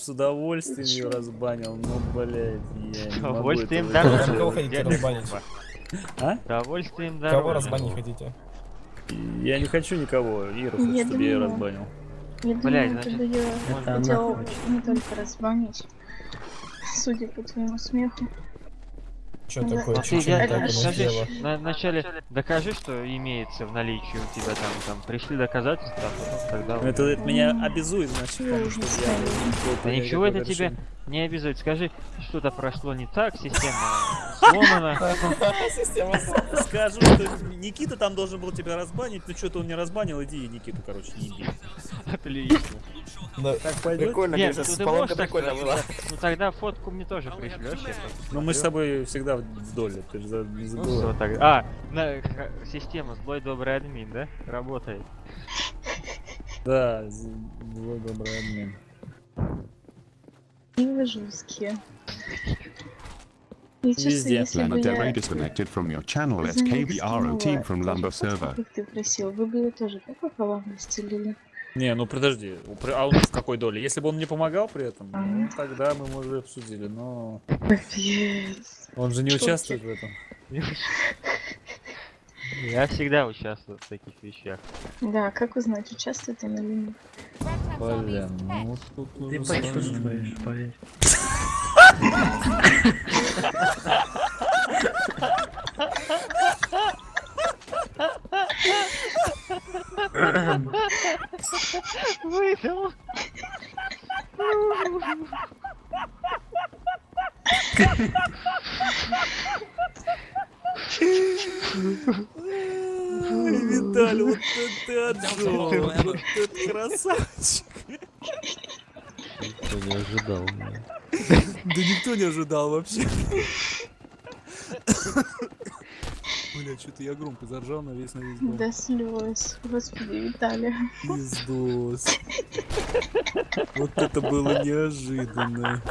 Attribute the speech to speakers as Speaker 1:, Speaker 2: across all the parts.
Speaker 1: С удовольствием ее разбанил, но, блядь, я не
Speaker 2: С
Speaker 1: могу
Speaker 2: удовольствием.
Speaker 3: Кого разбанить?
Speaker 1: А?
Speaker 2: Удовольствием
Speaker 3: Кого
Speaker 2: дороже.
Speaker 3: разбанить хотите?
Speaker 1: Я не хочу никого, Иру, хочу,
Speaker 4: Я
Speaker 1: чтобы я ее разбанил.
Speaker 4: Я
Speaker 2: Блядь,
Speaker 4: думаю,
Speaker 2: значит,
Speaker 4: ты бы ее
Speaker 1: Это
Speaker 4: хотел не только разбанить, судя по твоему смеху.
Speaker 3: Что
Speaker 4: Да.
Speaker 3: такое?
Speaker 2: А
Speaker 3: Чуть-чуть
Speaker 4: дядя,
Speaker 3: так
Speaker 2: на- вначале докажи, что имеется в наличии у тебя там, там пришли доказательства, а тогда...
Speaker 1: Ну, Это, это меня обязует, значит,
Speaker 4: Я
Speaker 1: потому что я...
Speaker 2: Да ничего это тебя
Speaker 1: решение.
Speaker 2: не обязует. Скажи, что-то прошло не так, система сломана.
Speaker 3: Система
Speaker 1: Скажу, что Никита там должен был тебя разбанить, но что-то он не разбанил, иди Никиту, короче, не иди.
Speaker 2: Отлично.
Speaker 3: Да.
Speaker 1: Так пойдет?
Speaker 5: Прикольно,
Speaker 2: Нет,
Speaker 5: конечно,
Speaker 2: ну ты
Speaker 5: поломка
Speaker 2: можешь так
Speaker 5: прикольно была.
Speaker 2: сказать. Ну тогда фотку мне тоже пришлешь.
Speaker 1: Ну, мы с тобой всегда в доле, ты же не
Speaker 2: Ну тогда? А, система злой добрый админ, да? Работает.
Speaker 1: Да, злой добрый админ.
Speaker 4: И вы жесткие.
Speaker 1: Везде.
Speaker 4: если бы
Speaker 6: Planet Array
Speaker 4: я
Speaker 6: disconnected from your channel. SKBRO team from
Speaker 4: фотку,
Speaker 6: server.
Speaker 4: как ты просил, вы бы ее тоже так пополам расстелили.
Speaker 1: Не, ну подожди, а он в какой доле? Если бы он мне помогал при этом, ну, тогда мы, может, и обсудили, но
Speaker 4: Капец.
Speaker 1: он же не
Speaker 4: Что
Speaker 1: участвует в этом.
Speaker 2: Я всегда участвую в таких вещах.
Speaker 4: Да, как узнать, участвует он или нет?
Speaker 1: Блин, ну тут
Speaker 5: Ты поверь.
Speaker 2: Выдал.
Speaker 1: Ай, Виталий, вот ты отжёг, вот это красавчик.
Speaker 7: Никто не ожидал.
Speaker 1: Да никто не ожидал вообще. Бля, что-то я громко заржал на весь на весь дом.
Speaker 4: До слез. Господи, Виталий.
Speaker 1: Пиздос. Вот это было неожиданно.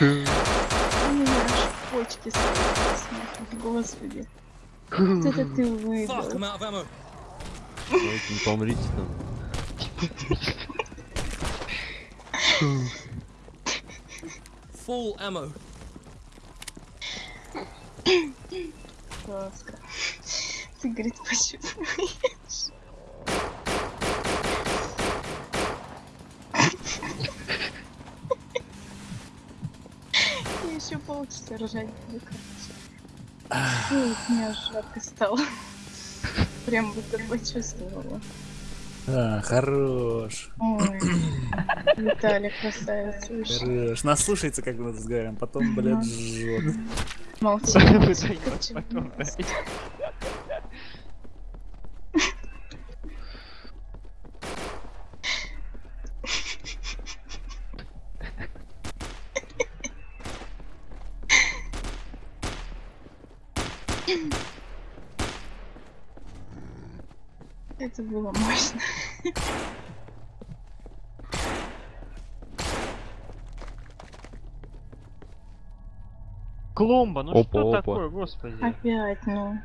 Speaker 4: У меня аж почки смеха. Господи. Вот это ты выдал.
Speaker 7: Помрите там.
Speaker 5: Full ammo.
Speaker 4: Жестко. Ты, говорит, почувствуешь. Я еще полчаса ржать буду, короче. Мне аж жарко стало. Прям будто почувствовала.
Speaker 1: А, хорош.
Speaker 4: Ой, Виталий, красавец, слушай.
Speaker 1: Хорош. Наслушается, как мы разговариваем, потом, блядь, жжет.
Speaker 4: Молчи,
Speaker 2: потом,
Speaker 4: нравится.
Speaker 2: да.
Speaker 4: Это было мощно.
Speaker 2: Клумба, ну
Speaker 7: Опа,
Speaker 2: что
Speaker 7: опа.
Speaker 2: такое, господи?
Speaker 4: Опять, ну.